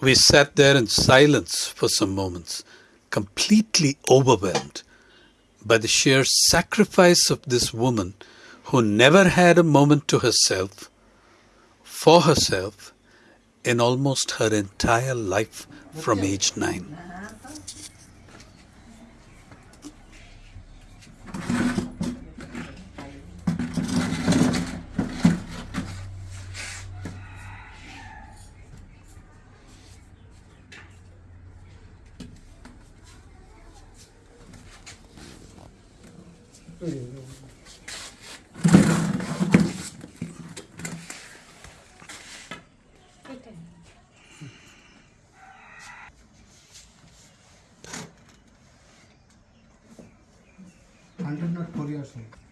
We sat there in silence for some moments, completely overwhelmed by the sheer sacrifice of this woman who never had a moment to herself, for herself, in almost her entire life from age nine. 안전날 버려야 돼.